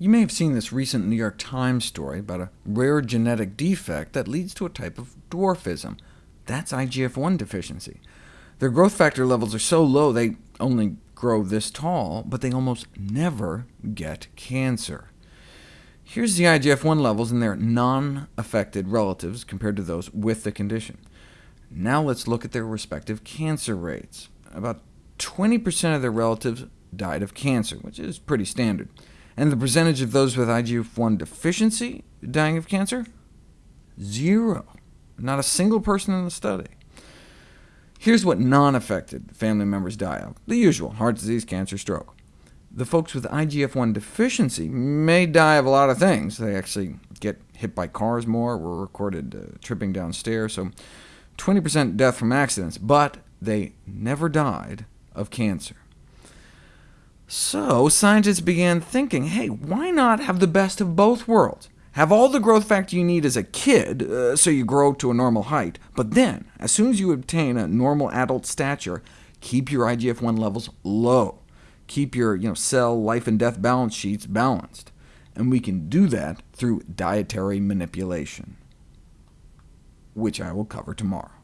You may have seen this recent New York Times story about a rare genetic defect that leads to a type of dwarfism. That's IGF-1 deficiency. Their growth factor levels are so low they only grow this tall, but they almost never get cancer. Here's the IGF-1 levels in their non-affected relatives compared to those with the condition. Now let's look at their respective cancer rates. About 20% of their relatives died of cancer, which is pretty standard. And the percentage of those with IGF-1 deficiency dying of cancer? Zero. Not a single person in the study. Here's what non-affected family members die of. The usual, heart disease, cancer, stroke. The folks with IGF-1 deficiency may die of a lot of things. They actually get hit by cars more, were recorded uh, tripping downstairs, so 20% death from accidents, but they never died of cancer. So scientists began thinking, hey, why not have the best of both worlds? Have all the growth factor you need as a kid, uh, so you grow to a normal height, but then, as soon as you obtain a normal adult stature, keep your IGF-1 levels low. Keep your you know, cell life and death balance sheets balanced. And we can do that through dietary manipulation, which I will cover tomorrow.